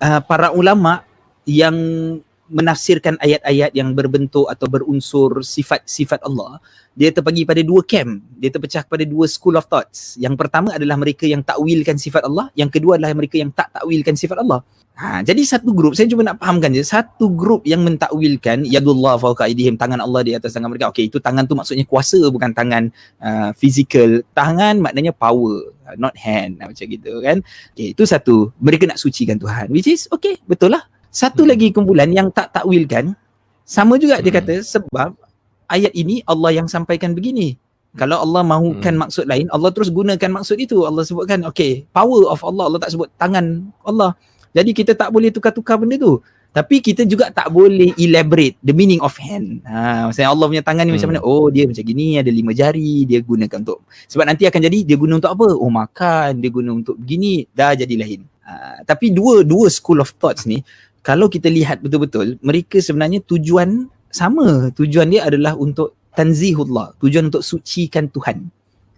uh, para ulama yang menafsirkan ayat-ayat yang berbentuk atau berunsur sifat-sifat Allah dia terbagi pada dua camp. Dia terpecah pada dua school of thoughts. Yang pertama adalah mereka yang takwilkan sifat Allah yang kedua adalah mereka yang tak takwilkan sifat Allah. Ha, jadi satu grup saya cuma nak fahamkan je satu grup yang mentakwilkan yadullah fawqa aydihim tangan Allah di atas tangan mereka. Okey itu tangan tu maksudnya kuasa bukan tangan uh, physical. Tangan maknanya power not hand macam gitu kan. Okey itu satu. Mereka nak sucikan Tuhan which is okey betul lah satu hmm. lagi kumpulan yang tak takwilkan sama juga hmm. dia kata sebab ayat ini Allah yang sampaikan begini. Kalau Allah mahukan hmm. maksud lain, Allah terus gunakan maksud itu. Allah sebutkan, okay, power of Allah. Allah tak sebut tangan Allah. Jadi kita tak boleh tukar-tukar benda tu. Tapi kita juga tak boleh elaborate the meaning of hand. Ha, maksudnya Allah punya tangan ni hmm. macam mana? Oh, dia macam gini, ada lima jari, dia gunakan untuk. Sebab nanti akan jadi, dia guna untuk apa? Oh, makan, dia guna untuk begini, dah jadi lain. Ha, tapi dua dua school of thoughts ni, kalau kita lihat betul-betul mereka sebenarnya tujuan sama. Tujuan dia adalah untuk tanzihullah. Tujuan untuk sucikan Tuhan